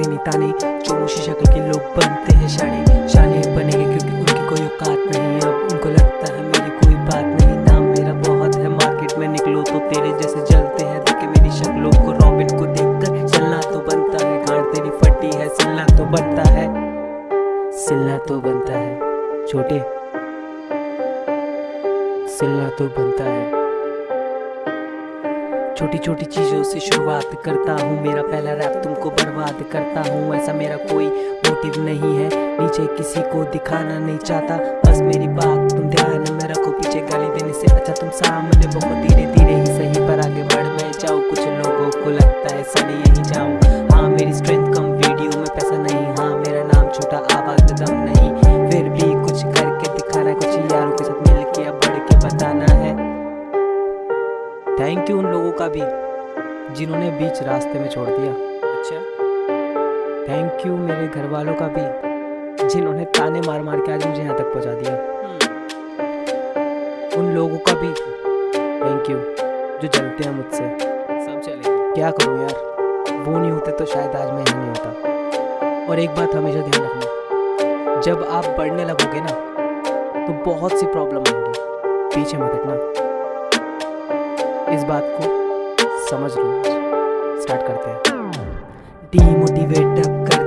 करते नहीं ताने चोमुशी शक्ल के लोग बनते हैं शाने। शाने बनेंगे क्योंकि उनकी कोई औकात नहीं अब उनको लगता है मेरी कोई बात नहीं। नाम मेरा बहुत है। मार्केट में निकलो तो तेरे जैसे जलते हैं। देखे मेरी शक्लों को रॉबिन को देख कर चलना तो बनता है। गांड तेरी फटी है। सिलना तो बनता है। सिलना तो बनता है। छोटे। सिलना तो बनता है। छोटी छोटी चीज़ों से शुरुआत करता हूँ। मेरा पहला रैप तुमको बर्बाद करता हूँ। ऐसा मेरा कोई मोटिव नहीं है। नीचे किसी को दिखाना नहीं चाहता। बस मेरी बात तुम ध्यान में रखो। पीछे गाली देने से अच्छा तुम सामने बहुत धीरे धीरे ही सही पर आगे बढ़ मैं जाऊँ कुछ लोगों को लगता है सड़ी यही जाऊँ। थैंक यू उन लोगों का भी जिन्होंने बीच रास्ते में छोड़ दिया। अच्छा। थैंक यू मेरे घर वालों का भी जिन्होंने ताने मार मार के आज मुझे यहाँ तक पहुँचा दिया। उन लोगों का भी थैंक यू जो जलते हैं मुझसे। सब चलेगा क्या करूँ यार वो नहीं होते तो शायद आज मैं यहाँ नहीं होता। और एक बात हमेशा ध्यान रखना जब आप बढ़ने लगोगे ना तो बहुत सी प्रॉब्लम आएँगी। पीछे मत हटना। इस बात को समझ लो स्टार्ट करते हैं। डीमोटिवेट अब